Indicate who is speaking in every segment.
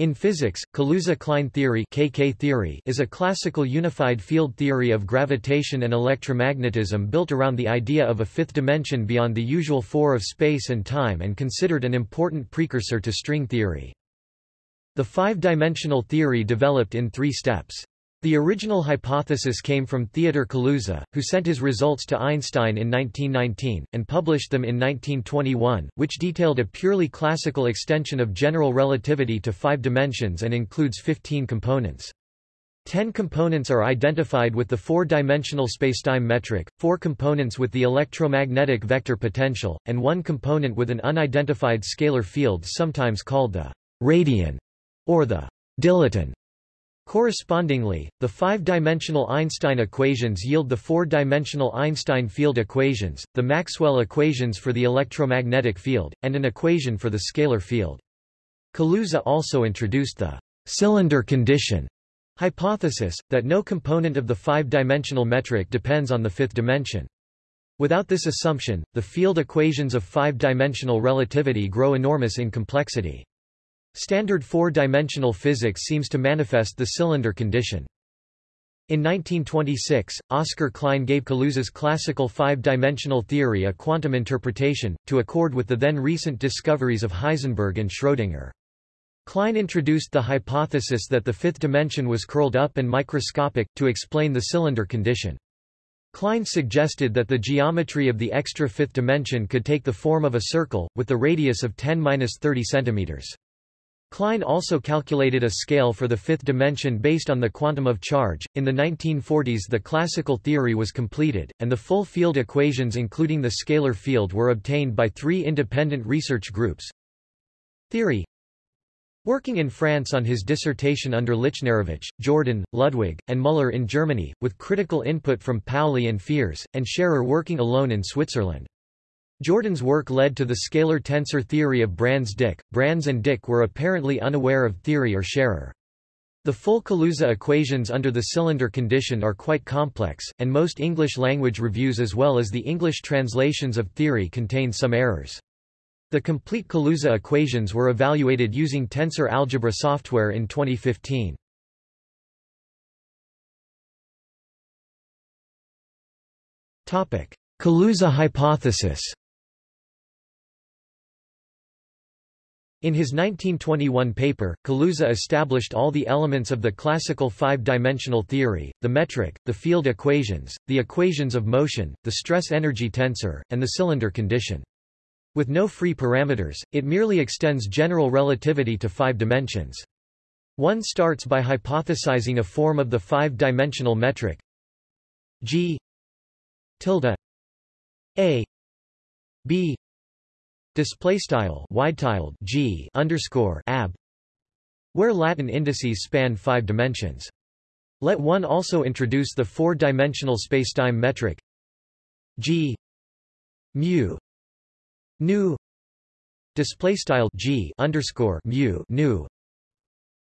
Speaker 1: In physics, Kaluza-Klein theory, KK theory is a classical unified field theory of gravitation and electromagnetism built around the idea of a fifth dimension beyond the usual four of space and time and considered an important precursor to string theory. The five-dimensional theory developed in three steps. The original hypothesis came from Theodor Kaluza, who sent his results to Einstein in 1919, and published them in 1921, which detailed a purely classical extension of general relativity to five dimensions and includes 15 components. Ten components are identified with the four-dimensional spacetime metric, four components with the electromagnetic vector potential, and one component with an unidentified scalar field sometimes called the radion or the dilaton. Correspondingly, the five-dimensional Einstein equations yield the four-dimensional Einstein field equations, the Maxwell equations for the electromagnetic field, and an equation for the scalar field. Kaluza also introduced the cylinder condition hypothesis, that no component of the five-dimensional metric depends on the fifth dimension. Without this assumption, the field equations of five-dimensional relativity grow enormous in complexity. Standard four-dimensional physics seems to manifest the cylinder condition. In 1926, Oskar Klein gave Kaluza's classical five-dimensional theory a quantum interpretation, to accord with the then recent discoveries of Heisenberg and Schrödinger. Klein introduced the hypothesis that the fifth dimension was curled up and microscopic, to explain the cylinder condition. Klein suggested that the geometry of the extra fifth dimension could take the form of a circle, with the radius of 10-30 cm. Klein also calculated a scale for the fifth dimension based on the quantum of charge. In the 1940s, the classical theory was completed, and the full field equations, including the scalar field, were obtained by three independent research groups. Thiry Working in France on his dissertation under Lichnerowicz, Jordan, Ludwig, and Müller in Germany, with critical input from Pauli and Fierz, and Scherrer working alone in Switzerland. Jordan's work led to the scalar tensor theory of Brans-Dicke. Brans and Dicke were apparently unaware of Thiry or Scherrer. The full Kaluza equations under the cylinder condition are quite complex, and most English-language reviews as well as the English translations of Thiry contain some errors. The complete Kaluza equations were evaluated using tensor algebra software in 2015. Kaluza hypothesis In his 1921 paper, Kaluza established all the elements of the classical five-dimensional theory, the metric, the field equations, the equations of motion, the stress-energy tensor, and the cylinder condition. With no free parameters, it merely extends general relativity to five dimensions. One starts by hypothesizing a form of the five-dimensional metric g tilde a b display style wide-tiled g underscore ab where Latin indices span five dimensions. Let one also introduce the four-dimensional spacetime metric g mu nu display style g underscore mu nu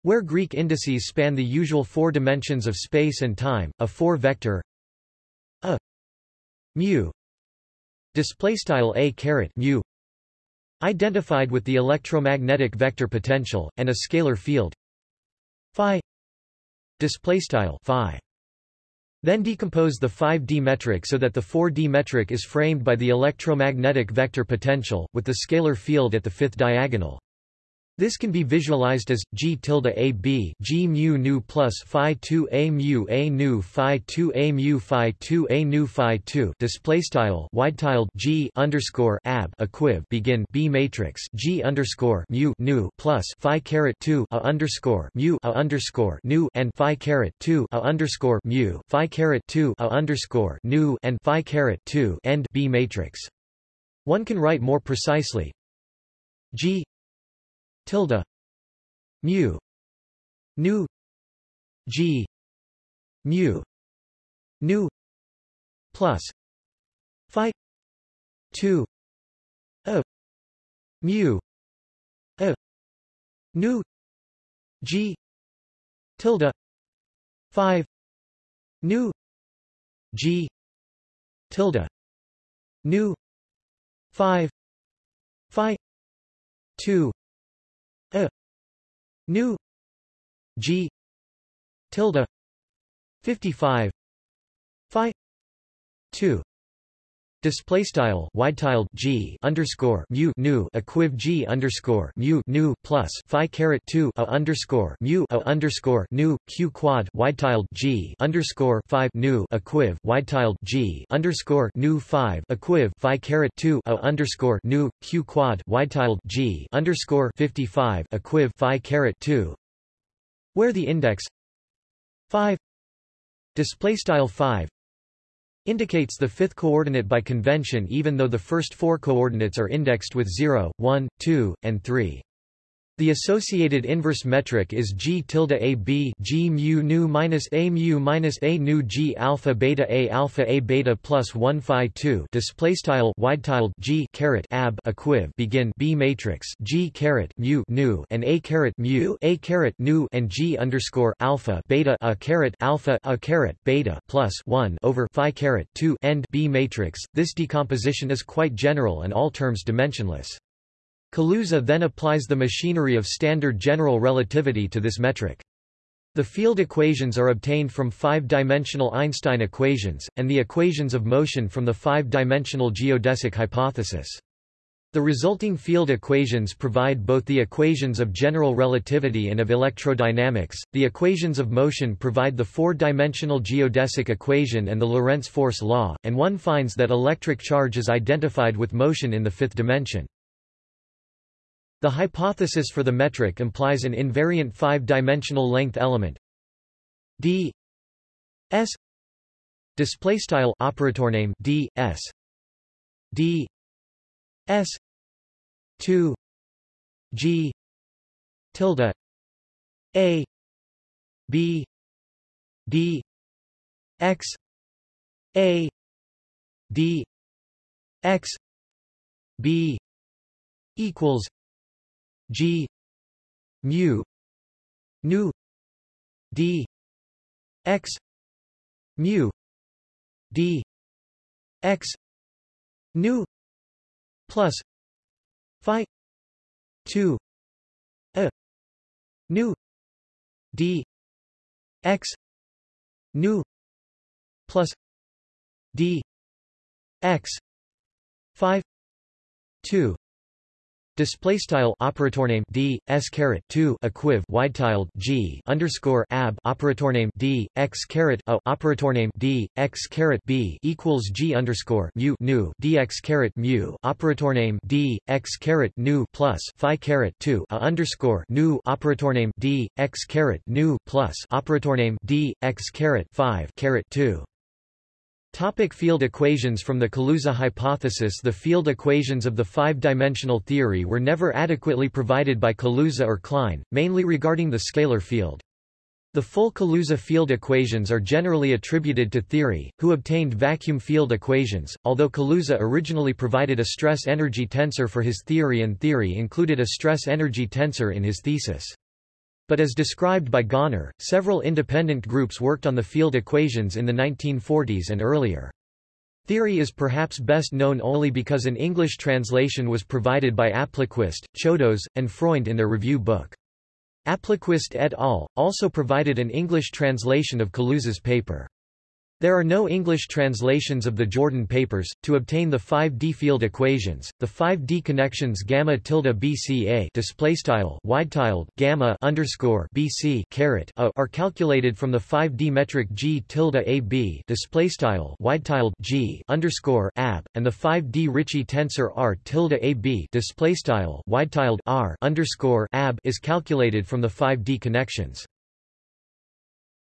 Speaker 1: where Greek indices span the usual four dimensions of space and time, a four-vector a mu display style a caret mu identified with the electromagnetic vector potential and a scalar field phi phi then decompose the 5D metric so that the 4D metric is framed by the electromagnetic vector potential, with the scalar field at the fifth diagonal. This can be visualized as g tilde a b g mu nu plus phi 2 a mu a nu phi 2 a mu phi 2 a nu phi 2 display style wide tiled g underscore ab equiv begin b matrix g underscore mu nu plus phi caret 2 a underscore mu a underscore nu and phi caret 2 a underscore mu phi caret 2 a underscore nu and phi caret 2 end b matrix. One can write more precisely g tilde mu nu g mu nu plus phi 2 a mu a nu g tilde 5 nu g tilde nu 5 phi 2 new g tilde 55 phi 2 Display style wide tiled g underscore mu nu equiv g underscore mu nu plus phi caret two a underscore mu a underscore nu q quad wide tiled g underscore five nu equiv wide tiled g underscore nu five equiv phi caret two a underscore nu q quad wide tiled g underscore fifty five equiv phi caret two, where the index? Five. Display style five indicates the fifth coordinate by convention even though the first four coordinates are indexed with 0, 1, 2, and 3. The associated inverse metric is g tilde a b g mu nu minus a mu minus a nu g alpha beta a alpha a beta plus 1 phi 2 display style wide tiled g caret ab equiv begin b matrix g caret mu nu and a caret mu a caret nu and g underscore alpha beta a caret alpha a caret beta plus 1 over phi caret 2 end b matrix. This decomposition is quite general and all terms dimensionless. Kaluza then applies the machinery of standard general relativity to this metric. The field equations are obtained from five-dimensional Einstein equations, and the equations of motion from the five-dimensional geodesic hypothesis. The resulting field equations provide both the equations of general relativity and of electrodynamics. The equations of motion provide the four-dimensional geodesic equation and the Lorentz force law, and one finds that electric charge is identified with motion in the fifth dimension. The hypothesis for the metric implies an invariant five-dimensional length element. D s display style operator name d s. D s 2 g tilde a b d x a d x b equals G mu nu D X mu D X nu plus Phi two A nu D X nu plus D X five two Display style operator name d s caret 2 equiv wide tiled g underscore ab operator name d x caret a operator name d x caret b equals g underscore mu nu dx caret mu operator name d x caret nu plus phi caret 2 a underscore nu operator name d x caret nu plus operator name d x caret 5 caret 2 Topic field equations From the Kaluza hypothesis The field equations of the five-dimensional theory were never adequately provided by Kaluza or Klein, mainly regarding the scalar field. The full Kaluza field equations are generally attributed to Thiry, who obtained vacuum field equations, although Kaluza originally provided a stress-energy tensor for his theory and Thiry included a stress-energy tensor in his thesis. But as described by Goenner, several independent groups worked on the field equations in the 1940s and earlier. Thiry is perhaps best known only because an English translation was provided by Appelquist, Chodos, and Freund in their review book. Appelquist et al. also provided an English translation of Kaluza's paper. There are no English translations of the Jordan papers. To obtain the 5D field equations, the 5D connections gamma tilde BCA display style wide tilde gamma underscore BC caret a are calculated from the 5D metric G tilde AB display style wide tilde G underscore ab and the 5D Ricci tensor R tilde AB display style wide tilde R underscore ab is calculated from the 5D connections.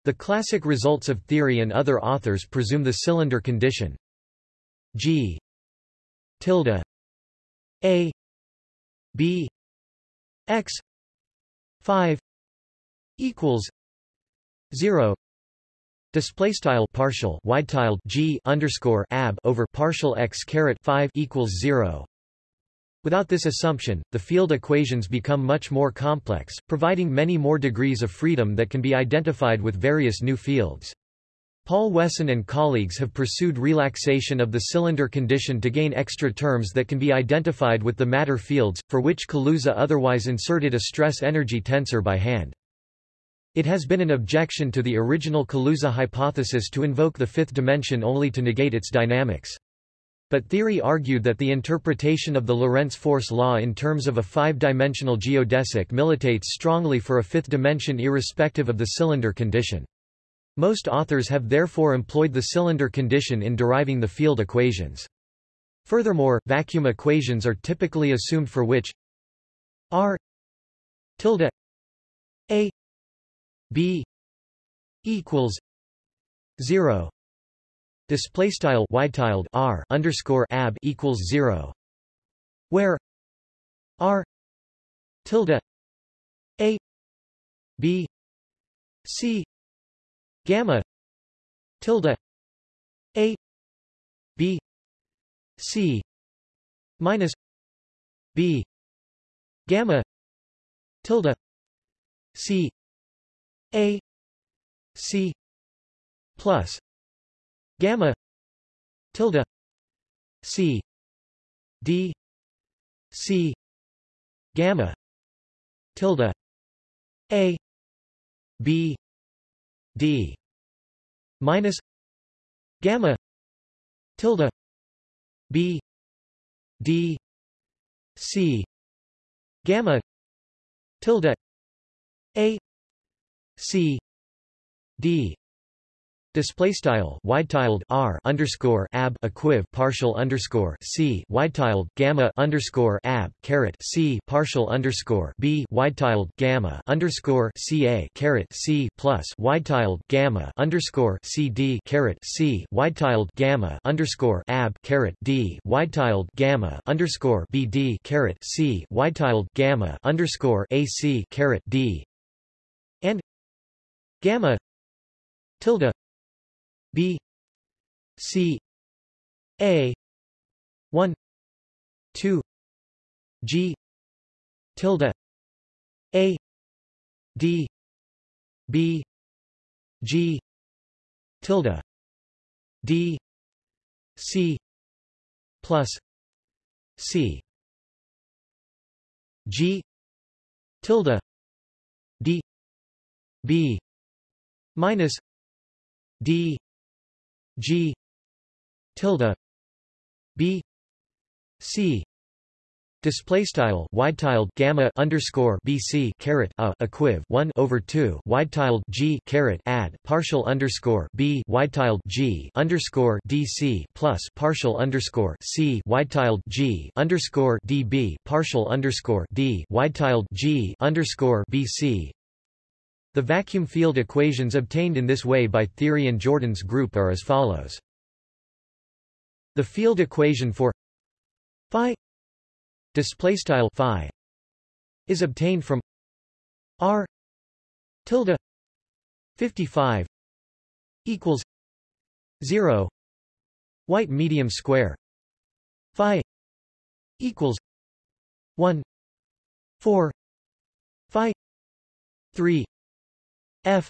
Speaker 1: The classic results of Thiry and other authors presume the cylinder condition. G. Tilde. A. B. X. five equals zero. Display style partial wide tiled G underscore ab over partial x caret five equals zero Without this assumption, the field equations become much more complex, providing many more degrees of freedom that can be identified with various new fields. Paul Wesson and colleagues have pursued relaxation of the cylinder condition to gain extra terms that can be identified with the matter fields, for which Kaluza otherwise inserted a stress-energy tensor by hand. It has been an objection to the original Kaluza hypothesis to invoke the fifth dimension only to negate its dynamics. But Thiry argued that the interpretation of the Lorentz force law in terms of a five-dimensional geodesic militates strongly for a fifth dimension irrespective of the cylinder condition. Most authors have therefore employed the cylinder condition in deriving the field equations. Furthermore, vacuum equations are typically assumed for which r tilde a b equals 0 display style tiled r underscore ab equals 0 where r tilde a b c gamma tilde a b c minus b gamma tilde c a c plus gamma tilde c d c gamma tilde a b d minus gamma tilde b d c gamma tilde a c d Display style wide tiled r underscore ab equiv partial underscore c wide tiled gamma underscore ab caret c partial underscore b wide tiled gamma underscore ca caret c plus wide tiled gamma underscore c d caret c wide tiled gamma underscore ab caret d wide tiled gamma underscore b d caret c wide tiled gamma underscore ac caret d. And gamma tilde B C A one two G tilde A D B G tilde D C plus C. G tilde D B minus D G tilde B C Display style wide tiled gamma underscore BC caret a equiv one over two wide tiled G caret add partial underscore B wide tiled G underscore DC plus partial underscore C wide tiled G underscore DB partial underscore D wide tiled G underscore BC the vacuum field equations obtained in this way by Thiry and Jordan's group are as follows. The field equation for phi display style phi is obtained from r tilde 55 equals 0 white medium square phi equals 1 4 phi 3 f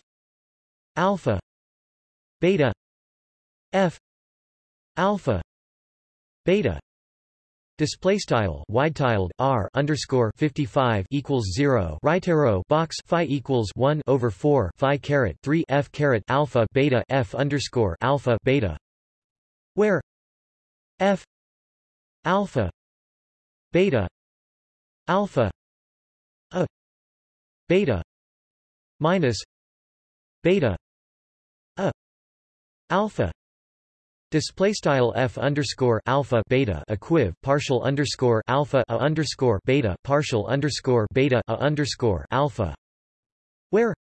Speaker 1: alpha beta f alpha beta Display style wide tiled r underscore 55 equals 0 right arrow box phi equals 1 over 4 phi caret 3 f caret alpha beta f underscore alpha beta. Where f alpha beta alpha a beta minus beta. A. Alpha. Display style f underscore alpha beta equiv partial underscore alpha a underscore beta partial underscore beta a underscore alpha. Where?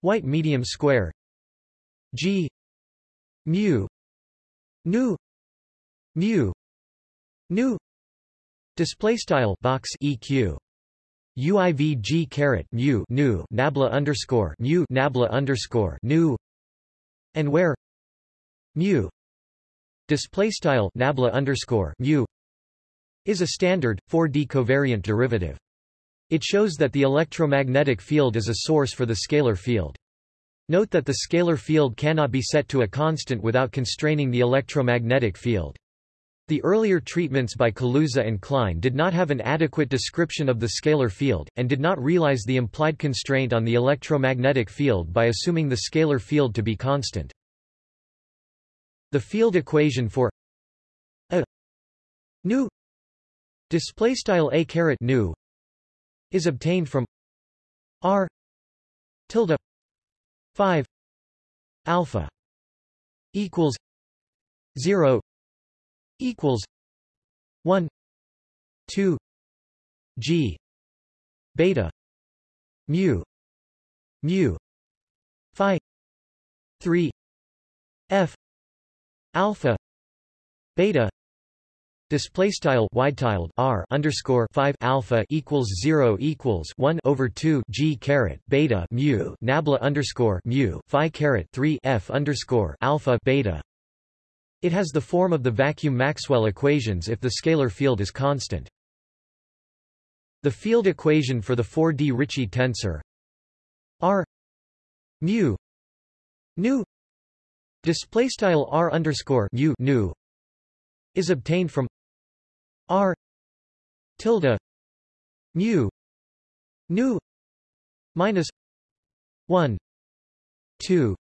Speaker 1: White medium square. G. Mu. Nu. Mu. Nu. Display style box eq UIVG caret mu nu nabla underscore mu nabla underscore nu and where mu display style nabla underscore mu is a standard 4D covariant derivative. It shows that the electromagnetic field is a source for the scalar field. Note that the scalar field cannot be set to a constant without constraining the electromagnetic field. The earlier treatments by Kaluza and Klein did not have an adequate description of the scalar field, and did not realize the implied constraint on the electromagnetic field by assuming the scalar field to be constant. The field equation for a nu display style a caret nu is obtained from r tilde 5 alpha equals 0 equals 1 2 g beta mu mu phi 3 f alpha beta Display style wide tiled r underscore five alpha equals zero equals one over two g caret beta mu nabla underscore mu phi caret three f underscore alpha beta. It has the form of the vacuum Maxwell equations if the scalar field is constant. The field equation for the 4D Ricci tensor r mu nu display style r underscore mu nu is obtained from R tilde mu nu minus one two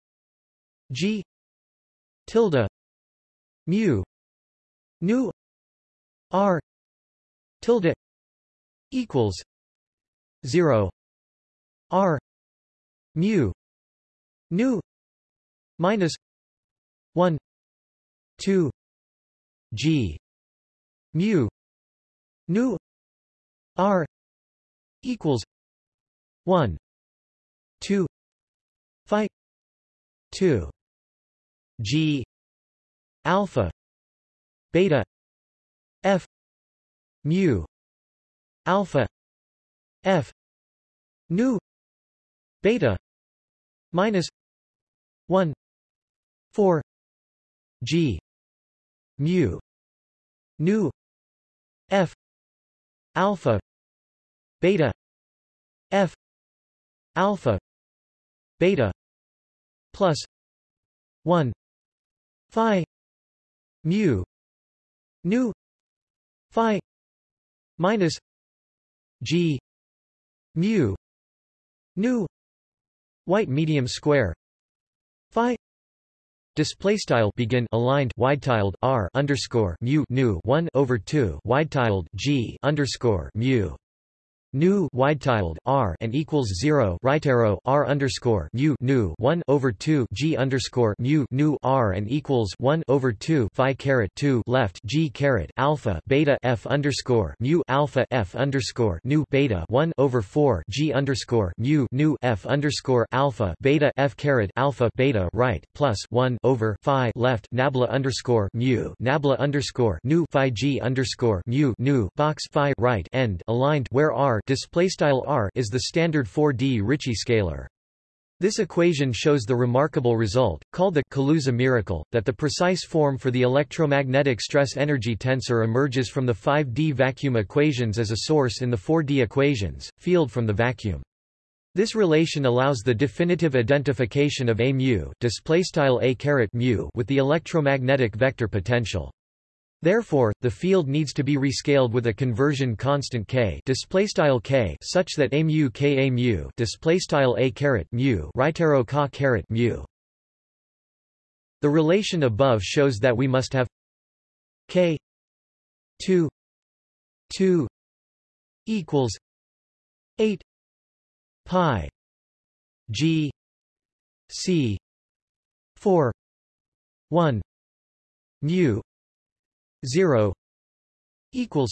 Speaker 1: G tilde mu nu R tilde equals zero R mu nu minus one two G mu nu r equals 1 2 phi 2 g alpha beta f mu alpha f nu beta minus 1 4 g mu nu f alpha beta f alpha beta plus 1 phi mu nu phi minus g mu nu white medium square phi Display style begin aligned wide tiled r underscore mu nu one over two wide tiled g underscore mu nu wide tiled r and equals zero right arrow r underscore mu nu one over two g underscore mu nu r and equals one over two phi caret two left g caret alpha beta f underscore mu alpha f underscore nu beta one over four g underscore mu nu f underscore alpha beta f caret alpha beta right plus one over phi left nabla underscore mu nabla underscore nu phi g underscore mu nu box phi right end aligned where r r is the standard 4D Ricci scalar. This equation shows the remarkable result, called the Kaluza miracle, that the precise form for the electromagnetic stress-energy tensor emerges from the 5D vacuum equations as a source in the 4D equations, field from the vacuum. This relation allows the definitive identification of a mu, a mu with the electromagnetic vector potential. Therefore, the field needs to be rescaled with a conversion constant k, displaystyle k, such that a mu k a mu, displaystyle a caret mu, right arrow ka caret mu. The relation above shows that we must have k 2 2 equals 8 pi g c 4 1 mu 0 equals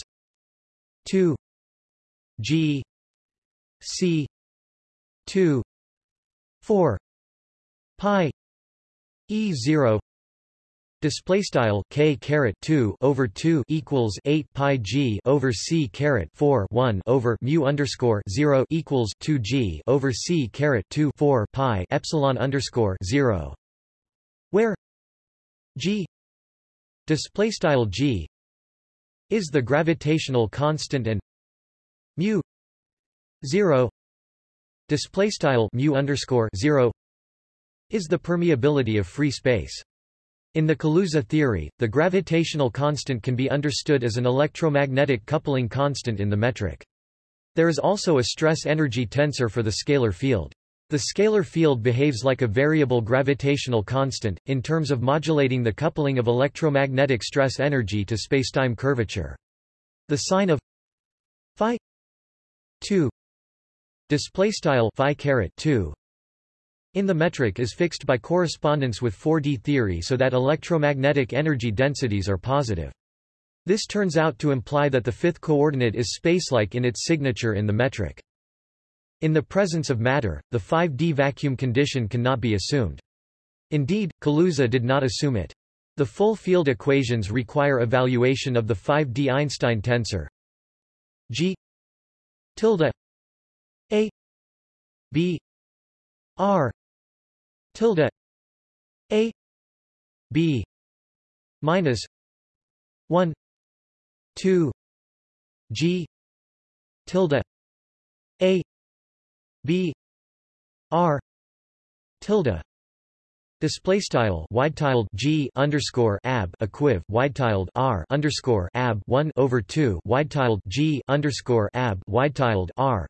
Speaker 1: 2 G C 2 4 pi E 0 Display style k caret 2 over 2 equals 8 pi g over c caret 4 1 over mu underscore 0 equals 2 g over c caret 2 4 pi epsilon underscore 0, where g display style g is the gravitational constant and mu 0 display style mu underscore 0 is the permeability of free space In the Kaluza theory, the gravitational constant can be understood as an electromagnetic coupling constant in the metric. There is also a stress-energy tensor for the scalar field. The scalar field behaves like a variable gravitational constant, in terms of modulating the coupling of electromagnetic stress energy to spacetime curvature. The sign of phi 2 display style phi caret 2 in the metric is fixed by correspondence with 4D theory so that electromagnetic energy densities are positive. This turns out to imply that the fifth coordinate is spacelike in its signature in the metric. In the presence of matter, the 5D vacuum condition cannot be assumed. Indeed, Kaluza did not assume it. The full field equations require evaluation of the 5D Einstein tensor G tilde A B R tilde a b minus 1 2 g tilde a b r tilde Display style wide tiled G underscore ab equiv wide tiled R underscore ab one over two wide tiled G underscore ab wide tiled R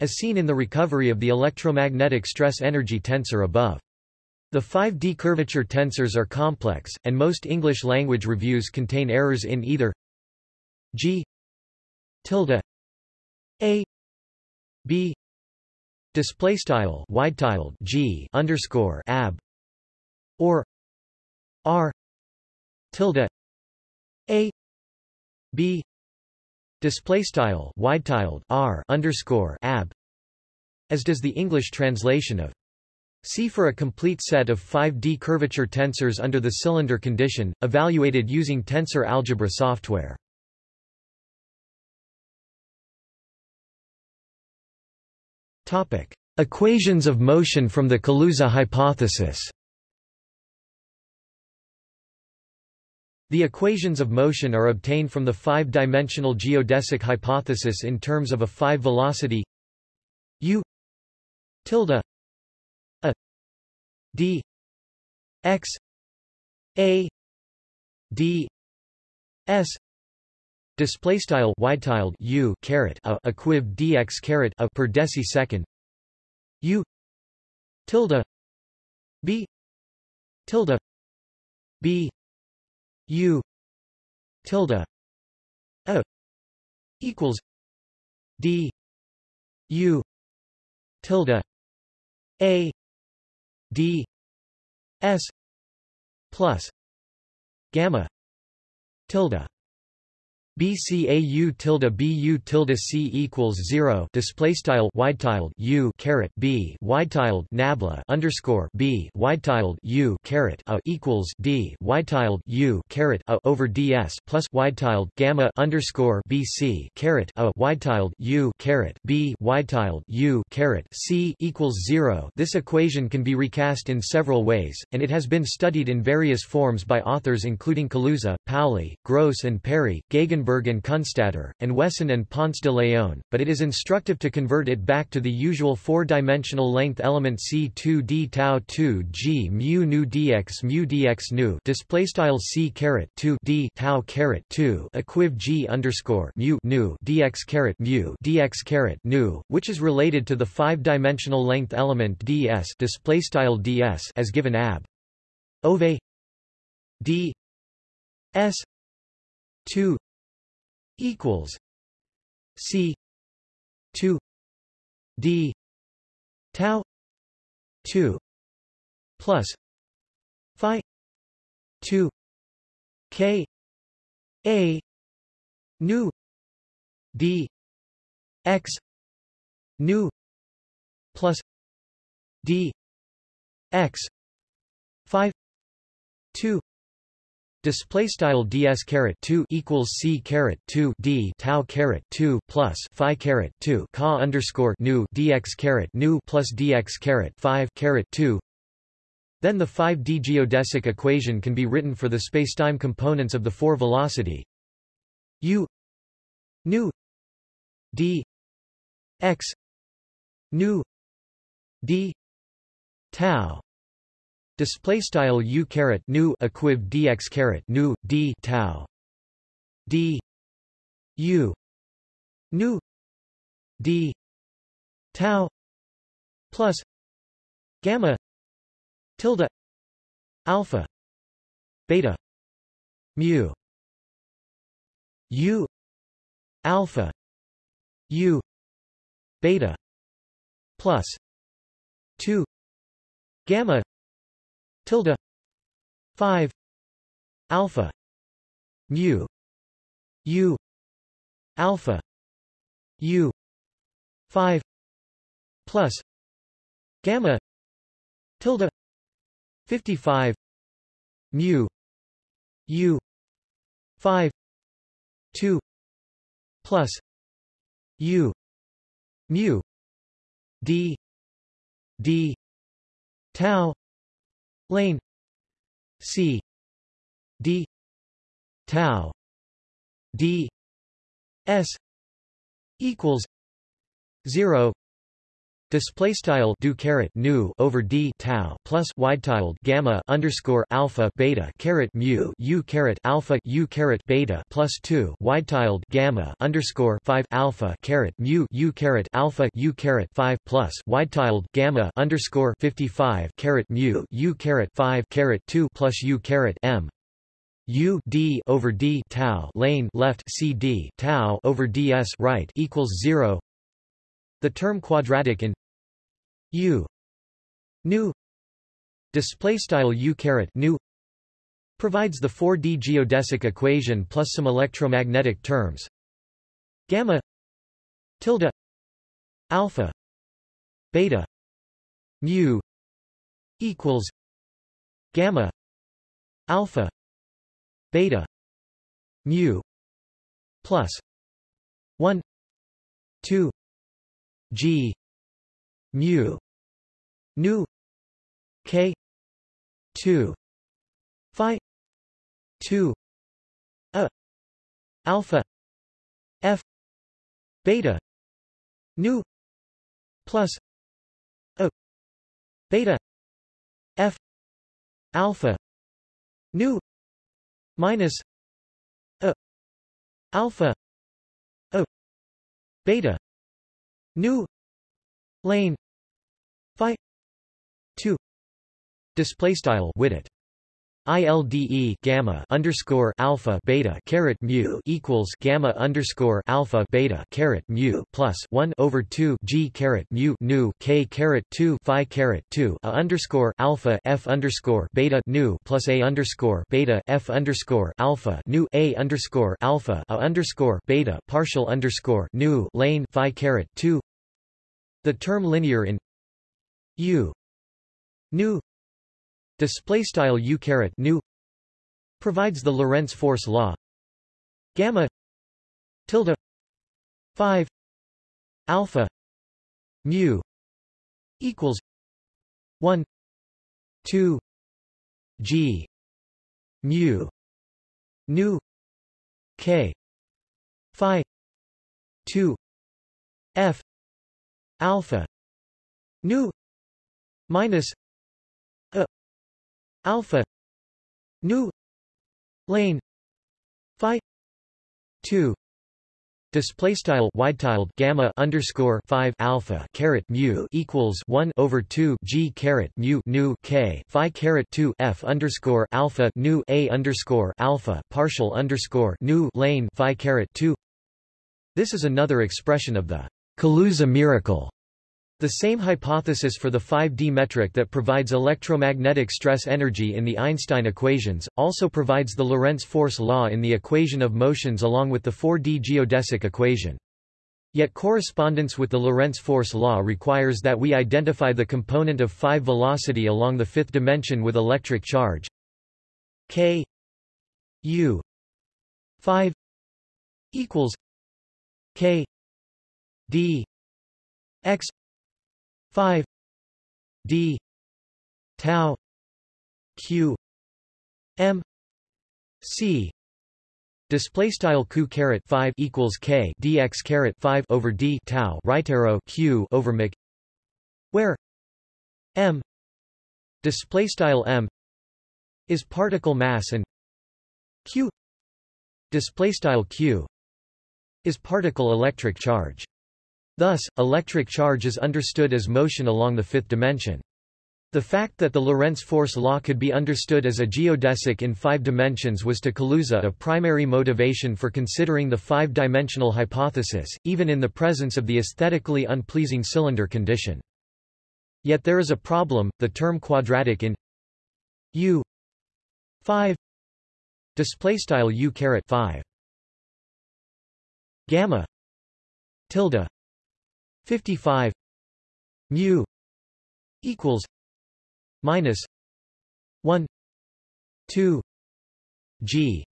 Speaker 1: as seen in the recovery of the electromagnetic stress-energy tensor above. The 5D curvature tensors are complex, and most English language reviews contain errors in either g tilde a b display style wide tiled g underscore ab or r tilde a b display style wide tiled r underscore ab as does the English translation of See for a complete set of 5D curvature tensors under the cylinder condition, evaluated using tensor algebra software. Equations of motion from the Kaluza hypothesis. The equations of motion are obtained from the five-dimensional geodesic hypothesis in terms of a five-velocity u tilde a d x a d s display style wide tiled u caret a equiv dx caret a per decisecond. U tilde b tilde b U tilde a equals D U tilde A D S plus gamma tilde BCAU tilde BU tilde C equals zero display style wide tiled U caret B wide tiled nabla underscore B wide tiled U caret a equals D wide tiled U caret a over DS plus wide tiled gamma underscore BC caret a wide tiled U caret B wide tiled U caret C equals zero. This equation can be recast in several ways, and it has been studied in various forms by authors including Kaluza, Pauli, Gross and Perry, Gegenberg and Kunstatter, and Wesson and Ponce de Leon, but it is instructive to convert it back to the usual four-dimensional length element C2 d tau 2 g mu nu dx mu dx nu display style C caret 2 d tau caret 2 equiv g underscore mu nu dx caret mu dx caret nu, which is related to the five-dimensional length element ds display style ds as given ab. Ove d s 2 equals C two D tau two plus Phi two K A nu D X nu plus D X five two Display style ds caret 2 equals c caret 2 d tau caret 2 plus phi caret 2 ca underscore nu dx caret nu plus dx caret 5 caret 2. Then the 5D geodesic equation can be written for the spacetime components of the four velocity u nu d x nu d tau display style u caret nu equiv dx caret nu d tau d u nu d tau plus gamma tilde alpha beta mu u alpha u beta plus 2 gamma tilde 5 alpha mu u alpha u 5 plus gamma tilde 55 mu u 5 2 plus u mu d d tau lane. C. D. Tau. D. S. equals 0 Display style do caret nu over d tau plus wide tiled gamma underscore alpha beta caret mu u caret alpha u caret beta plus two wide tiled gamma underscore five alpha caret mu u caret alpha u caret five plus wide tiled gamma underscore fifty five caret mu u caret five caret two plus u caret m U d over d tau lane left c d tau over ds right equals zero. The term quadratic in U. New display style U caret nu. Provides the 4D geodesic equation plus some electromagnetic terms. Gamma. Tilde. Alpha. Beta. Mu. Equals. Gamma. Alpha. Beta. Mu. Plus. 1 2 g. Mu nu. K. 2 phi. 2 a alpha. F. Beta. Nu. Plus. A beta. F. Alpha. Nu. Minus. A alpha. A beta. Nu. Lane 2 display style widget. ILDE gamma underscore alpha beta caret mu equals gamma underscore alpha beta caret mu plus one over two G caret mu nu K caret two Phi caret two A underscore alpha F underscore beta nu plus A underscore beta F underscore alpha nu A underscore alpha A underscore beta partial underscore nu lane Phi caret two. The term linear in U nu display style U caret nu provides the Lorentz force law. Gamma tilde 5 alpha mu equals 1 2 g mu nu k phi 2 f alpha nu minus alpha. Nu. Lane. Phi. 2 Display style wide tiled gamma underscore five alpha caret mu equals one over two G caret mu nu K Phi caret two F underscore alpha nu A underscore alpha partial underscore nu lane Phi caret two. This is another expression of the Kaluza miracle. The same hypothesis for the 5D metric that provides electromagnetic stress energy in the Einstein equations, also provides the Lorentz force law in the equation of motions along with the 4D geodesic equation. Yet correspondence with the Lorentz force law requires that we identify the component of 5 velocity along the fifth dimension with electric charge k u 5 equals k d x 5 d tau q m c display style q caret 5 equals k dx caret 5 over d tau right arrow q over mc where m display style m is particle mass and q display style q is particle electric charge. Thus, electric charge is understood as motion along the fifth dimension. The fact that the Lorentz force law could be understood as a geodesic in five dimensions was to Kaluza a primary motivation for considering the five-dimensional hypothesis, even in the presence of the aesthetically unpleasing cylinder condition. Yet there is a problem, the term quadratic in U 5 display style U caret 5 gamma tilde 55 mu equals minus 1 2 g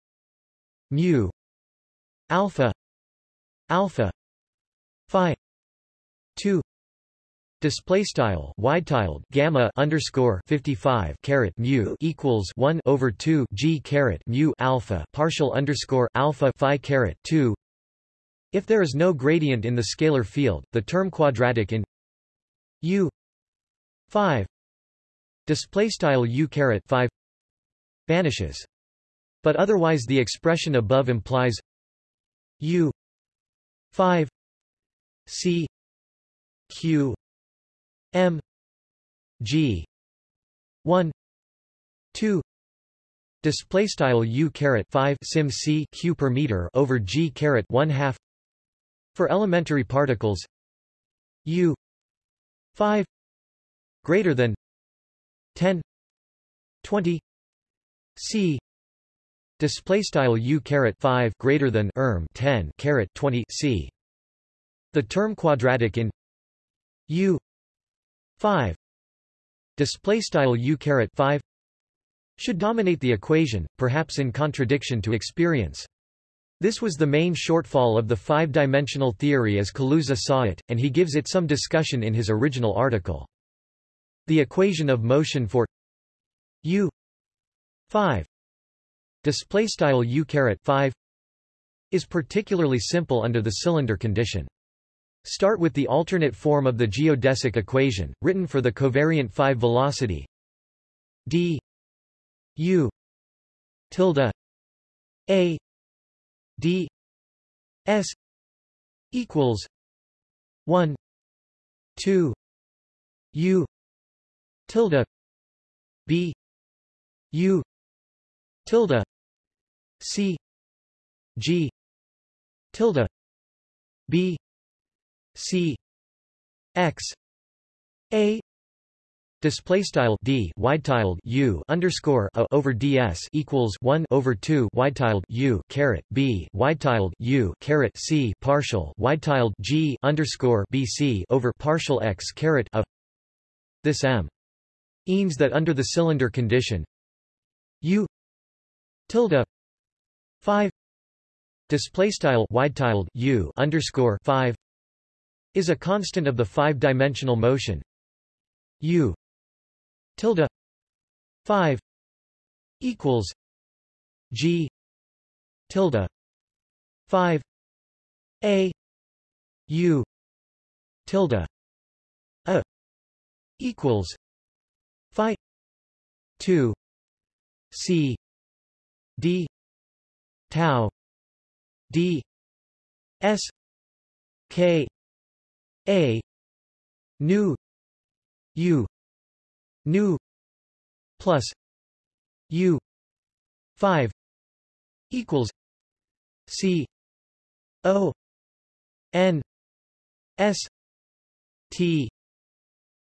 Speaker 1: mu alpha alpha phi 2 Display style wide tiled gamma underscore 55 caret mu equals 1 over 2 g caret mu alpha partial underscore alpha phi caret 2 if there is no gradient in the scalar field, the term quadratic in U 5 display style U caret 5 vanishes. But otherwise the expression above implies U 5 C Q M G 1 2 display style U caret 5 sim C Q per meter over G caret 1 half for elementary particles U 5 greater than 10 20 C display style U caret 5 greater than erm 10 caret 20 C. The term quadratic in U 5 display style U caret 5 should dominate the equation perhaps in contradiction to experience this was the main shortfall of the five-dimensional theory as Kaluza saw it, and he gives it some discussion in his original article. The equation of motion for u 5 display style u caret 5 is particularly simple under the cylinder condition. Start with the alternate form of the geodesic equation, written for the covariant 5 velocity d u tilde a d s equals 1 2 u tilde b u tilde c g tilde b c x a Display style d wide tiled u underscore a over ds equals one over two wide tiled u caret b wide tiled u caret c partial wide tiled g underscore bc over partial x caret a. This m means that under the cylinder condition u tilde five display style wide tiled u underscore five is a constant of the five-dimensional motion u tilde 5 equals g tilde 5 a u tilde a equals phi 2 c d tau d s k a nu u nu plus u 5 equals c o n s t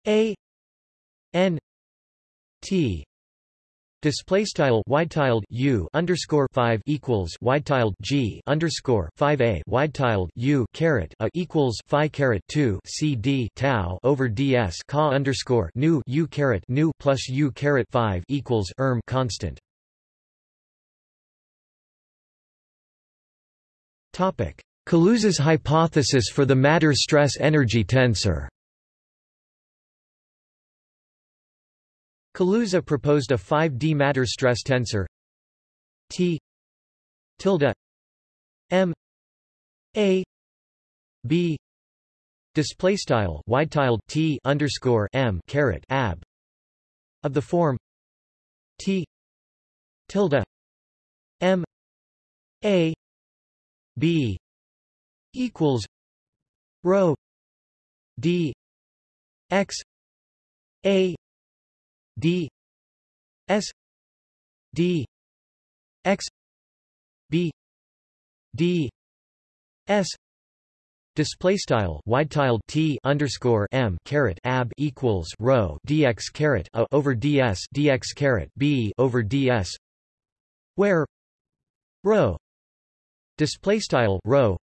Speaker 1: a n t Display style wide tiled u underscore five equals wide tiled g underscore five a wide tiled u caret a equals phi caret two c d tau over ds ca underscore nu u caret nu plus u caret five equals erm constant. Topic: Kaluza's hypothesis for the matter stress energy tensor. Kaluza proposed a 5D matter stress tensor. T. tilde. M. A. B. Display style wide tiled T underscore M caret ab. Of the form. T. tilde. M. A. B. equals rho D X A D S D X B D S Display style wide tiled t underscore m caret ab equals rho dx caret a over ds dx caret b over ds, where rho display style rho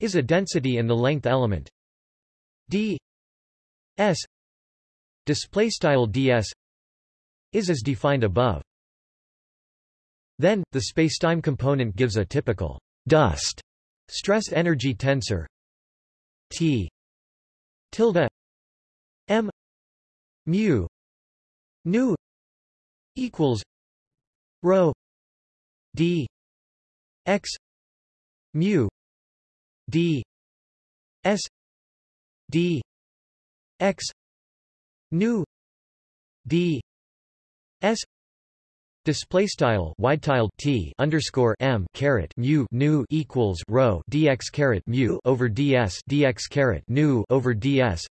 Speaker 1: is a density in the length element. D s display style ds is as defined above. Then the spacetime component gives a typical dust Stress energy tensor T tilde M mu nu equals rho D X mu D S D X nu D S Display style wide t underscore m caret mu nu equals rho dx caret mu over ds dx caret nu over ds.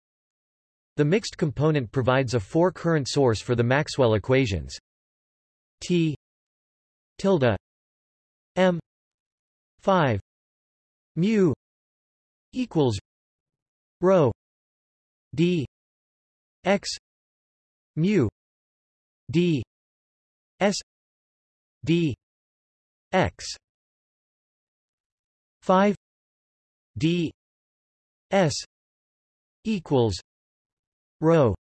Speaker 1: The mixed component provides a four current source for the Maxwell equations. T tilde m five mu equals rho d x mu d S D X. Five D S equals rho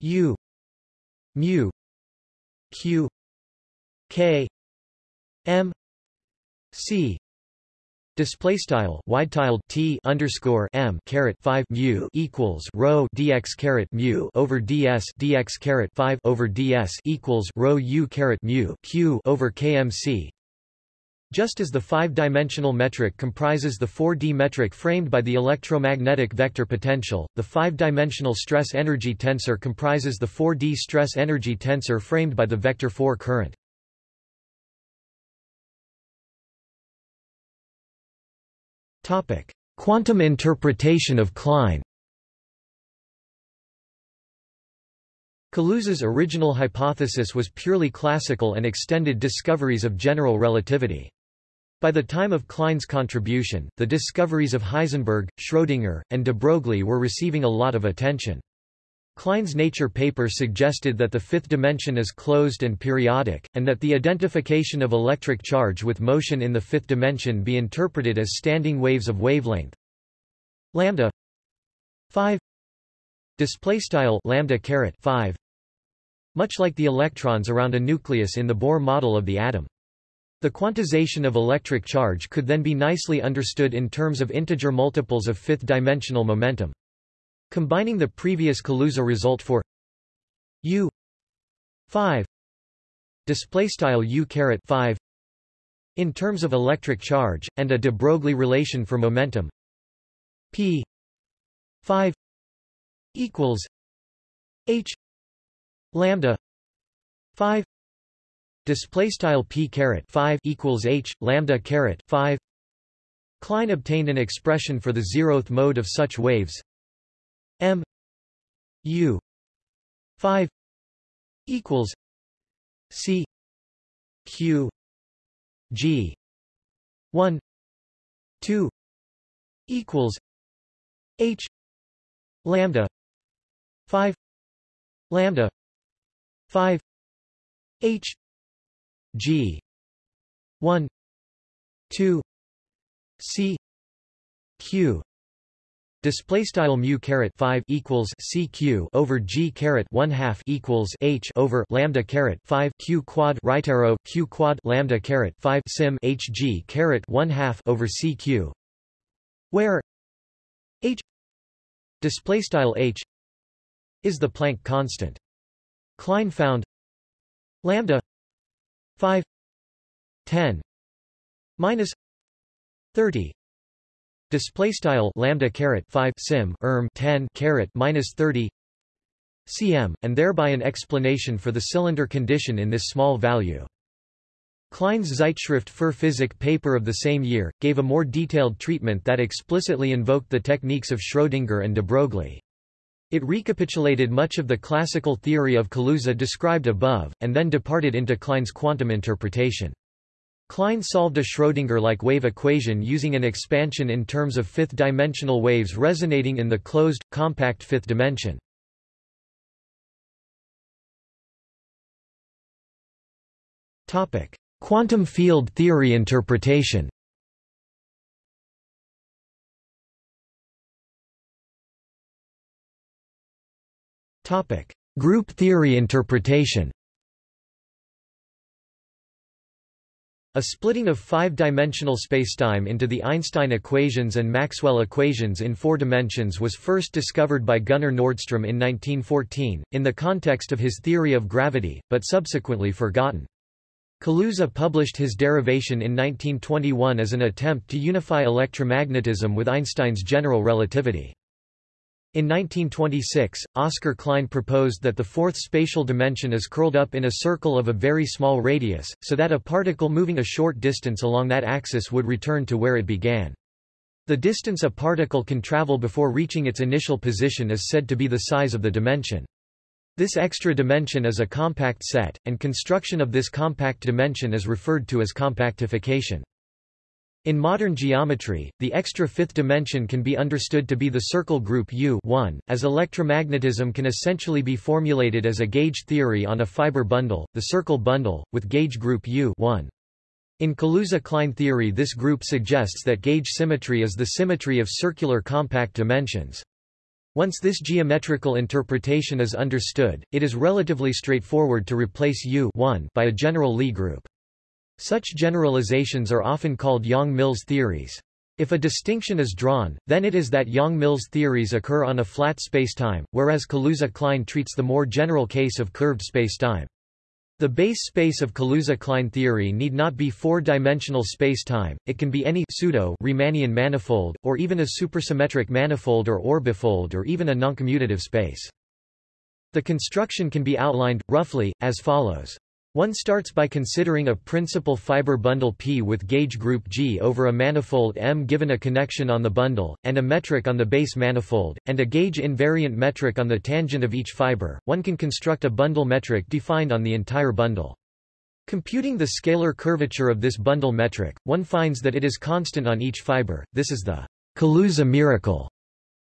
Speaker 1: U mu Q K M C Display style wide tiled t underscore m caret five mu equals rho dx caret mu over ds dx caret five over ds equals rho u caret mu q over kmc. Just as the five-dimensional metric comprises the 4D metric framed by the electromagnetic vector potential, the five-dimensional stress-energy tensor comprises the 4D stress-energy tensor framed by the vector 4 current. Quantum interpretation of Klein Kaluza's original hypothesis was purely classical and extended discoveries of general relativity. By the time of Klein's contribution, the discoveries of Heisenberg, Schrödinger, and de Broglie were receiving a lot of attention. Klein's Nature paper suggested that the fifth dimension is closed and periodic, and that the identification of electric charge with motion in the fifth dimension be interpreted as standing waves of wavelength lambda 5 display style lambda caret 5 much like the electrons around a nucleus in the Bohr model of the atom. The quantization of electric charge could then be nicely understood in terms of integer multiples of fifth-dimensional momentum. Combining the previous Kaluza result for U 5 display style U caret 5 in terms of electric charge and a de Broglie relation for momentum. P 5 equals H lambda 5 display style P caret 5 equals H lambda caret 5 Klein obtained an expression for the zeroth mode of such waves M U five equals C Q G one two equals H lambda five lambda five H G one two C Q Display style mu caret five equals CQ over G caret one half equals H over lambda caret five Q quad right arrow Q quad lambda caret five sim HG caret one half over CQ where H display style H is the Planck constant. Klein found lambda 5 10 minus 30 Display style lambda caret five sim erm ten caret minus thirty cm, and thereby an explanation for the cylinder condition in this small value. Klein's Zeitschrift für Physik paper of the same year, gave a more detailed treatment that explicitly invoked the techniques of Schrödinger and de Broglie. It recapitulated much of the classical theory of Kaluza described above, and then departed into Klein's quantum interpretation. Klein solved a Schrödinger-like wave equation using an expansion in terms of fifth-dimensional waves resonating in the closed, compact fifth dimension. Quantum field theory interpretation Group theory interpretation. A splitting of five-dimensional spacetime into the Einstein equations and Maxwell equations in four dimensions was first discovered by Gunnar Nordstrom in 1914, in the context of his theory of gravity, but subsequently forgotten. Kaluza published his derivation in 1921 as an attempt to unify electromagnetism with Einstein's general relativity. In 1926, Oskar Klein proposed that the fourth spatial dimension is curled up in a circle of a very small radius, so that a particle moving a short distance along that axis would return to where it began. The distance a particle can travel before reaching its initial position is said to be the size of the dimension. This extra dimension is a compact set, and construction of this compact dimension is referred to as compactification. In modern geometry, the extra fifth dimension can be understood to be the circle group U as electromagnetism can essentially be formulated as a gauge theory on a fiber bundle, the circle bundle, with gauge group U In Kaluza-Klein theory this group suggests that gauge symmetry is the symmetry of circular compact dimensions. Once this geometrical interpretation is understood, it is relatively straightforward to replace U by a general Lie group. Such generalizations are often called Yang-Mills theories. If a distinction is drawn, then it is that Yang-Mills theories occur on a flat spacetime, whereas Kaluza-Klein treats the more general case of curved spacetime. The base space of Kaluza-Klein theory need not be four-dimensional spacetime, it can be any pseudo Riemannian manifold, or even a supersymmetric manifold or orbifold or even a noncommutative space. The construction can be outlined, roughly, as follows. One starts by considering a principal fiber bundle P with gauge group G over a manifold M given a connection on the bundle, and a metric on the base manifold, and a gauge invariant metric on the tangent of each fiber. One can construct a bundle metric defined on the entire bundle. Computing the scalar curvature of this bundle metric, one finds that it is constant on each fiber. This is the Kaluza miracle.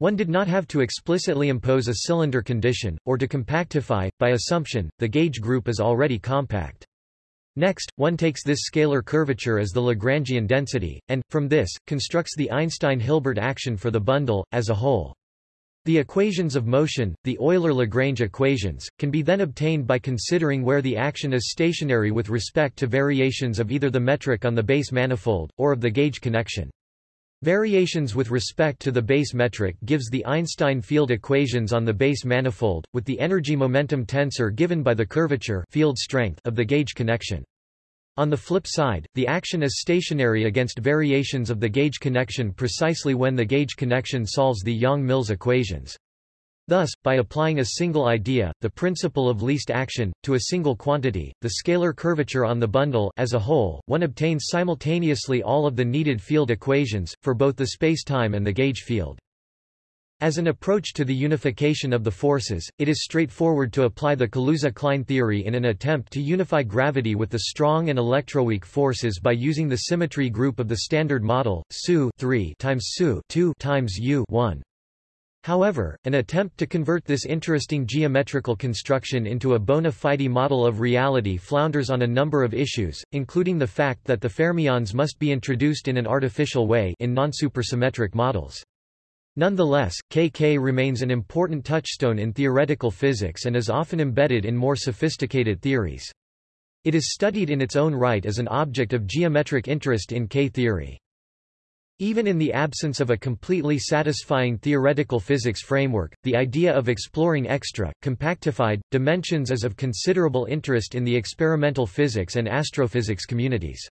Speaker 1: One did not have to explicitly impose a cylinder condition, or to compactify, by assumption, the gauge group is already compact. Next, one takes this scalar curvature as the Lagrangian density, and, from this, constructs the Einstein-Hilbert action for the bundle, as a whole. The equations of motion, the Euler-Lagrange equations, can be then obtained by considering where the action is stationary with respect to variations of either the metric on the base manifold, or of the gauge connection. Variations with respect to the base metric gives the Einstein field equations on the base manifold, with the energy-momentum tensor given by the curvature field strength of the gauge connection. On the flip side, the action is stationary against variations of the gauge connection precisely when the gauge connection solves the Yang-Mills equations. Thus, by applying a single idea, the principle of least action, to a single quantity, the scalar curvature on the bundle as a whole, one obtains simultaneously all of the needed field equations, for both the spacetime and the gauge field. As an approach to the unification of the forces, it is straightforward to apply the Kaluza-Klein theory in an attempt to unify gravity with the strong and electroweak forces by using the symmetry group of the Standard Model, SU 3 times SU 2 times U 1. However, an attempt to convert this interesting geometrical construction into a bona fide model of reality flounders on a number of issues, including the fact that the fermions must be introduced in an artificial way in non-supersymmetric models. Nonetheless, KK remains an important touchstone in theoretical physics and is often embedded in more sophisticated theories. It is studied in its own right as an object of geometric interest in K-theory. Even in the absence of a completely satisfying theoretical physics framework, the idea of exploring extra, compactified, dimensions is of considerable interest in the experimental physics and astrophysics communities.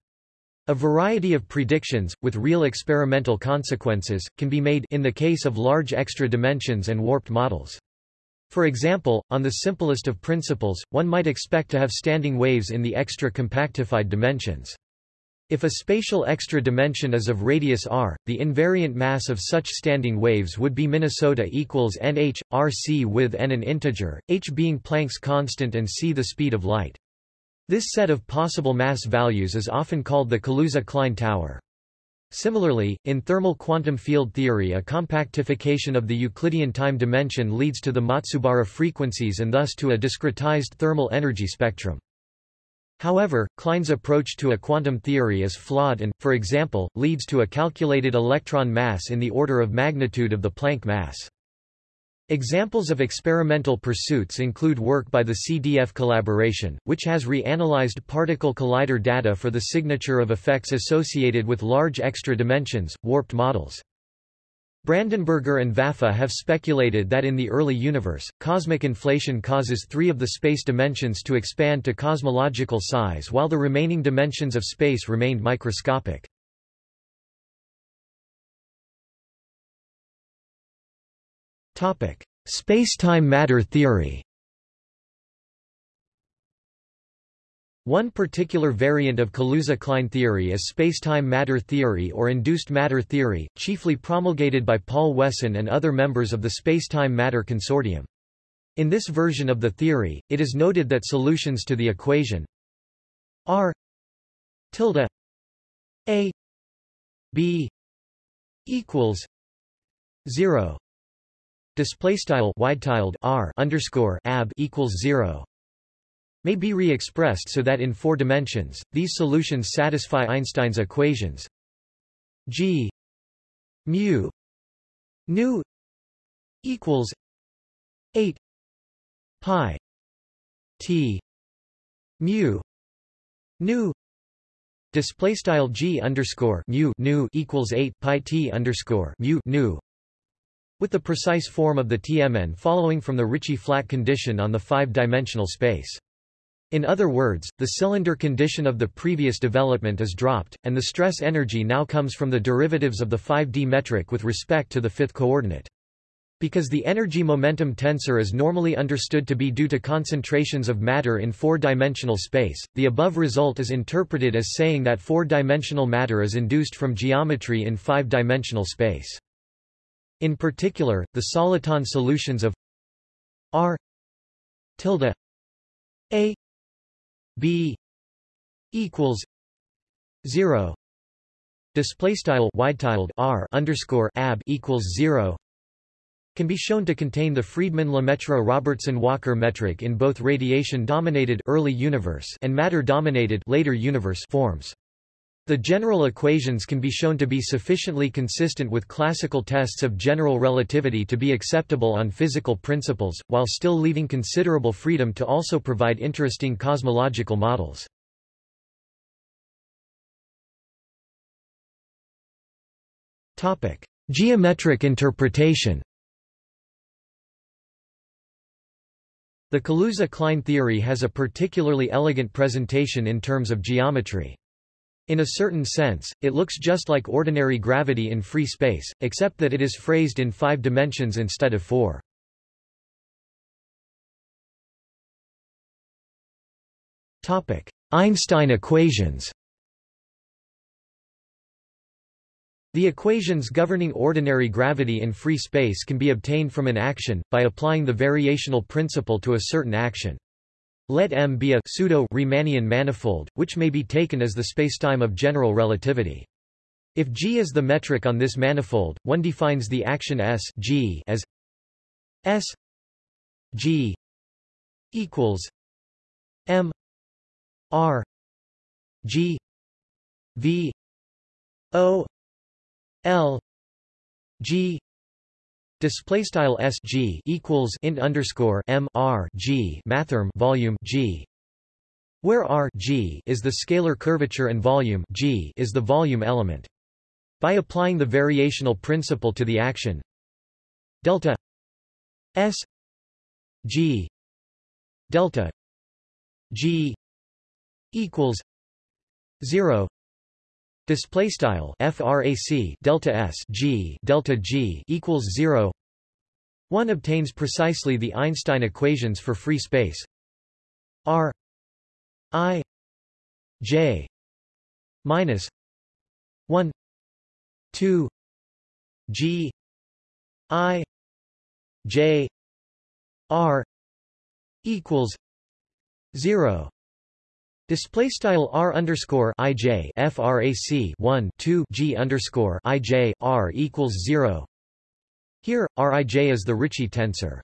Speaker 1: A variety of predictions, with real experimental consequences, can be made in the case of large extra dimensions and warped models. For example, on the simplest of principles, one might expect to have standing waves in the extra compactified dimensions. If a spatial extra dimension is of radius r, the invariant mass of such standing waves would be Minnesota equals nh, rc with n an integer, h being Planck's constant and c the speed of light. This set of possible mass values is often called the Kaluza-Klein tower. Similarly, in thermal quantum field theory a compactification of the Euclidean time dimension leads to the Matsubara frequencies and thus to a discretized thermal energy spectrum. However, Klein's approach to a quantum theory is flawed and, for example, leads to a calculated electron mass in the order of magnitude of the Planck mass. Examples of experimental pursuits include work by the CDF collaboration, which has reanalyzed particle collider data for the signature of effects associated with large extra dimensions, warped models. Brandenberger and Vafa have speculated that in the early universe, cosmic inflation causes three of the space dimensions to expand to cosmological size while the remaining dimensions of space remained microscopic. Space-time matter theory One particular variant of Kaluza-Klein theory is spacetime matter theory or induced matter theory, chiefly promulgated by Paul Wesson and other members of the Spacetime Matter Consortium. In this version of the theory, it is noted that solutions to the equation r tilde a b equals 0 display style wide tiled r underscore ab equals 0 may be re-expressed so that in four dimensions, these solutions satisfy Einstein's equations g mu nu equals 8 pi t mu nu display style g underscore mu nu equals 8 pi t underscore mu nu with the precise form of the TMN following from the Ricci-flat condition on the five-dimensional space. In other words, the cylinder condition of the previous development is dropped, and the stress energy now comes from the derivatives of the 5D metric with respect to the fifth coordinate. Because the energy-momentum tensor is normally understood to be due to concentrations of matter in four-dimensional space, the above result is interpreted as saying that four-dimensional matter is induced from geometry in five-dimensional space. In particular, the soliton solutions of R tilde A b equals 0 display style wide tiled r underscore ab equals 0 can be shown to contain the Friedmann-Lemaitre-Robertson-Walker metric in both radiation-dominated early universe and matter-dominated later universe forms. The general equations can be shown to be sufficiently consistent with classical tests of general relativity to be acceptable on physical principles, while still leaving considerable freedom to also provide interesting cosmological models. Geometric interpretation The Kaluza-Klein theory has a particularly elegant presentation in terms of geometry. In a certain sense, it looks just like ordinary gravity in free space, except that it is phrased in five dimensions instead of four. Einstein equations The equations governing ordinary gravity in free space can be obtained from an action, by applying the variational principle to a certain action. Let M be a pseudo-Riemannian manifold, which may be taken as the spacetime of general relativity. If G is the metric on this manifold, one defines the action S G as S G equals M R G V O L G Display style S G equals int underscore M R G mathrm volume G where R G is the scalar curvature and volume G is the volume element. By applying the variational principle to the action delta S G delta G equals 0 Display style frac delta s g delta g equals zero. One obtains precisely the Einstein equations for free space R I J minus 1 2 G I J R equals zero Display style r underscore ij frac 1 2 g underscore ij r equals zero. Here, Rij is the Ricci tensor.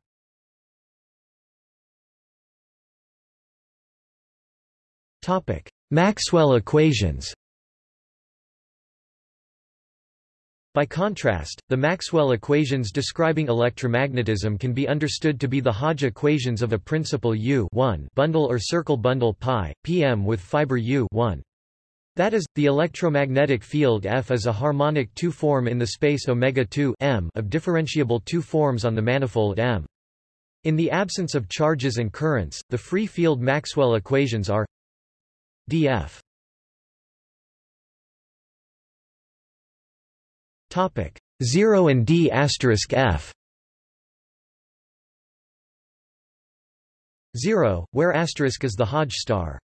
Speaker 1: Topic: Maxwell equations. By contrast, the Maxwell equations describing electromagnetism can be understood to be the Hodge equations of a principal U bundle or circle bundle pi, pm with fiber U That is, the electromagnetic field F is a harmonic two-form in the space omega 2 m of differentiable two forms on the manifold M. In the absence of charges and currents, the free field Maxwell equations are df 0 and d asterisk f 0, where asterisk is the Hodge star.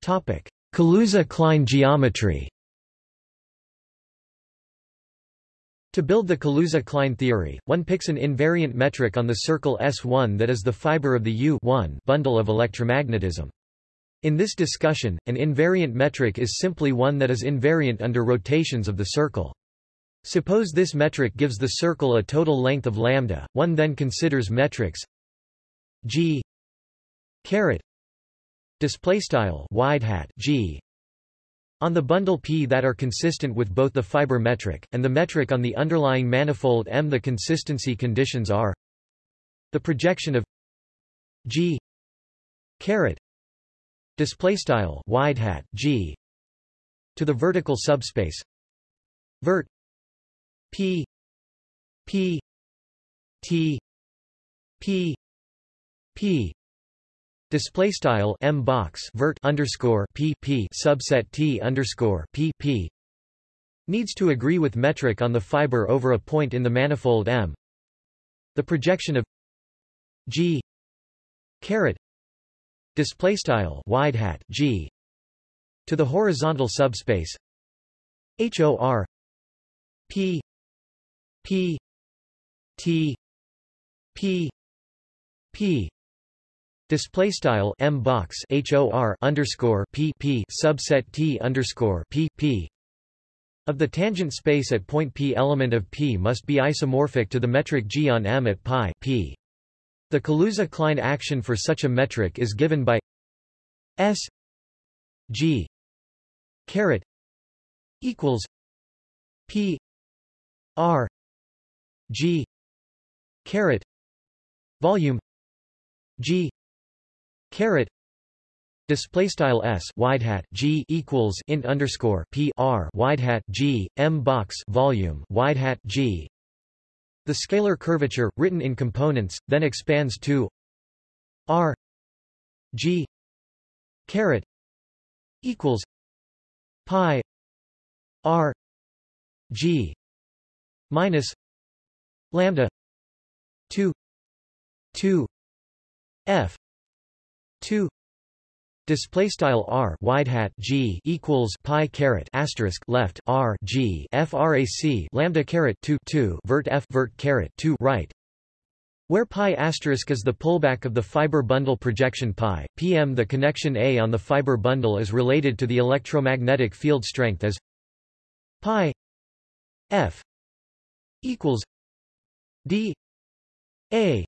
Speaker 1: Topic: Kaluza-Klein geometry. To build the Kaluza-Klein theory, one picks an invariant metric on the circle S1 that is the fiber of the U bundle of electromagnetism. In this discussion, an invariant metric is simply one that is invariant under rotations of the circle. Suppose this metric gives the circle a total length of lambda, one then considers metrics g caret display style wide hat g on the bundle P that are consistent with both the fiber metric and the metric on the underlying manifold M. The consistency conditions are the projection of g caret display style wide hat g. To the vertical subspace. Vert. P. P. T. P. P. Display style m box vert underscore p p subset t underscore p p. Needs to agree with metric on the fiber over a point in the manifold M. The projection of G. Caret display style wide hat g to the horizontal subspace hor p p t p p Display style m box hor underscore p p subset t underscore p p of the tangent space at point p. Element of p must be isomorphic to the metric g on M at pi p. The Kaluza-Klein action for such a metric is given by S G caret equals P R G caret volume G caret Display style s wide hat g equals int underscore p r wide hat g m box volume wide hat g the scalar curvature, written in components, then expands to r g caret equals pi r g minus lambda 2 2 f 2 Display style r wide hat g equals pi caret asterisk left r g frac lambda caret 2 2 vert f vert caret 2 right. Where pi asterisk is the pullback of the fiber bundle projection pi, pm the connection A on the fiber bundle is related to the electromagnetic field strength as pi f equals d a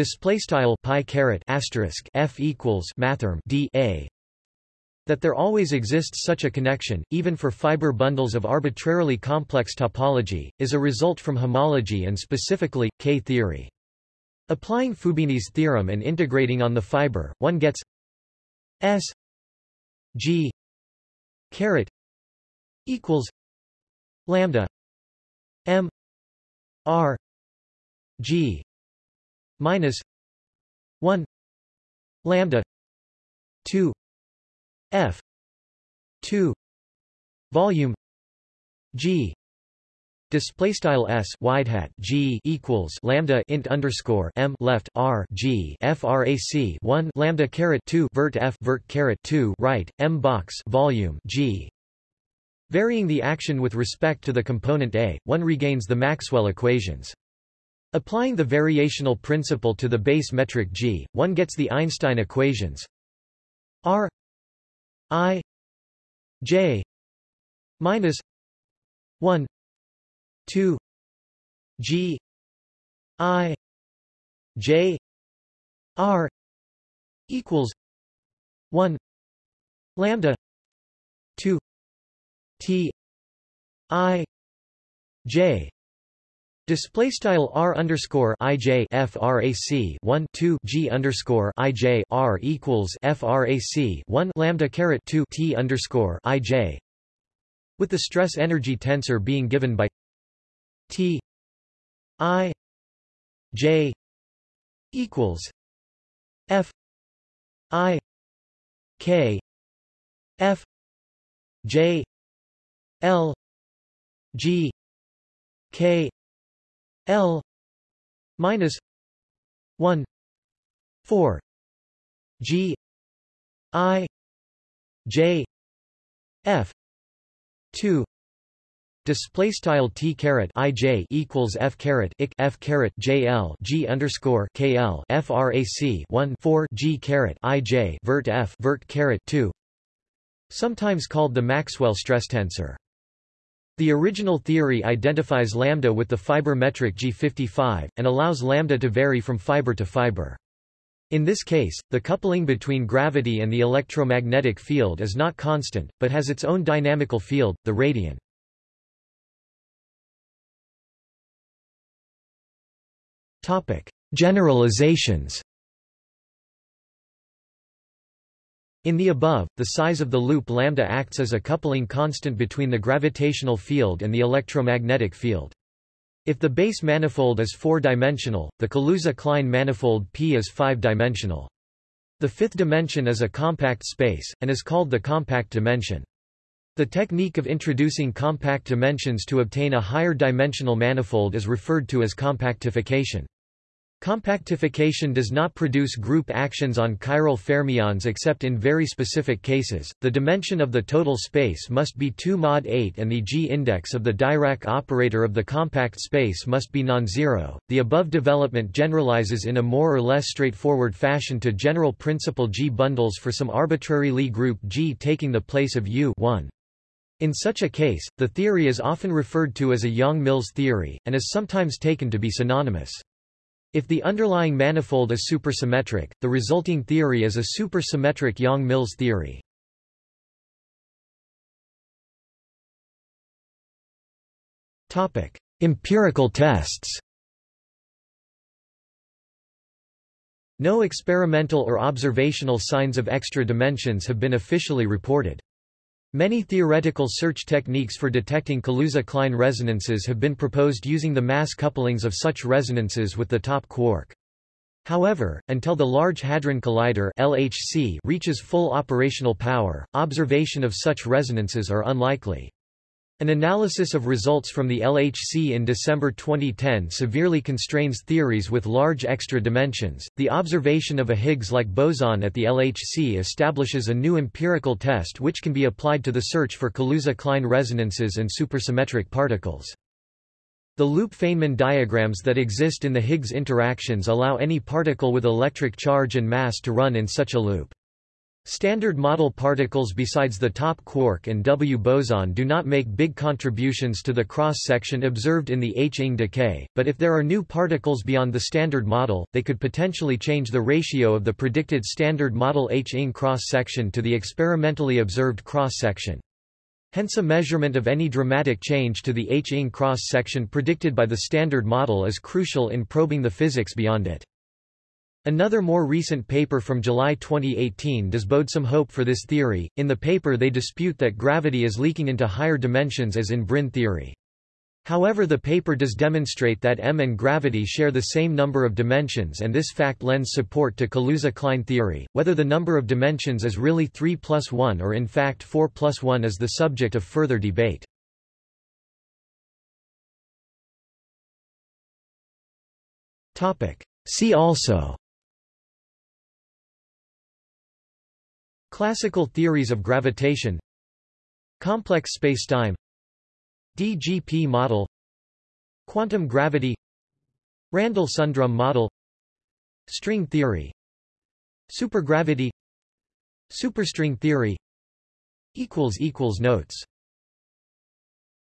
Speaker 1: Display style pi caret asterisk f equals mathrm d a that there always exists such a connection, even for fiber bundles of arbitrarily complex topology, is a result from homology and specifically, K-theory. Applying Fubini's theorem and integrating on the fiber, one gets S G caret equals lambda M R G minus 1 lambda 2 f 2 volume g Display style s wide hat g equals lambda int underscore m left r g frac 1 lambda caret 2 vert f vert caret 2 right m box volume g. Varying the action with respect to the component A, one regains the Maxwell equations. Applying the variational principle to the base metric g, one gets the Einstein equations r i j minus 1 2 g i j r equals 1 lambda 2 t i j Display style r underscore ij frac 1 2 g underscore ij r equals frac 1 lambda caret 2 t underscore ij, with the stress energy tensor being given by t i j equals f i k f j l g k L minus one four G I J F two Display style t caret i j equals f caret ik f caret j l g underscore k l frac 1 4 g caret i j vert f vert caret 2 sometimes called the Maxwell stress tensor. The original theory identifies lambda with the fiber metric G55, and allows lambda to vary from fiber to fiber. In this case, the coupling between gravity and the electromagnetic field is not constant, but has its own dynamical field, the radion. Generalizations In the above, the size of the loop lambda acts as a coupling constant between the gravitational field and the electromagnetic field. If the base manifold is four-dimensional, the Kaluza-Klein manifold P is five-dimensional. The fifth dimension is a compact space, and is called the compact dimension. The technique of introducing compact dimensions to obtain a higher dimensional manifold is referred to as compactification. Compactification does not produce group actions on chiral fermions except in very specific cases. The dimension of the total space must be 2 mod 8 and the G-index of the Dirac operator of the compact space must be non-zero. The above development generalizes in a more or less straightforward fashion to general principle G bundles for some arbitrary Lie group G taking the place of U 1. In such a case, the theory is often referred to as a Yang-Mills theory, and is sometimes taken to be synonymous. If the underlying manifold is supersymmetric, the resulting theory is a supersymmetric Yang-Mills theory. Topic: Empirical tests. No experimental or observational signs of extra dimensions have been officially reported. Many theoretical search techniques for detecting Kaluza-Klein resonances have been proposed using the mass couplings of such resonances with the top quark. However, until the Large Hadron Collider LHC reaches full operational power, observation of such resonances are unlikely. An analysis of results from the LHC in December 2010 severely constrains theories with large extra dimensions. The observation of a Higgs-like boson at the LHC establishes a new empirical test which can be applied to the search for Kaluza-Klein resonances and supersymmetric particles. The loop Feynman diagrams that exist in the Higgs interactions allow any particle with electric charge and mass to run in such a loop. Standard model particles besides the top quark and W boson do not make big contributions to the cross-section observed in the H-ing decay, but if there are new particles beyond the standard model, they could potentially change the ratio of the predicted standard model H-ing cross-section to the experimentally observed cross-section. Hence a measurement of any dramatic change to the H-ing cross-section predicted by the standard model is crucial in probing the physics beyond it. Another more recent paper from July 2018 does bode some hope for this theory. In the paper they dispute that gravity is leaking into higher dimensions as in brane theory. However the paper does demonstrate that EM and gravity share the same number of dimensions and this fact lends support to Kaluza-Klein theory. Whether the number of dimensions is really 3 plus 1 or in fact 4 plus 1 is the subject of further debate. See also Classical theories of gravitation. Complex spacetime. DGP model. Quantum gravity. Randall-Sundrum model. String theory. Supergravity. Superstring theory. Notes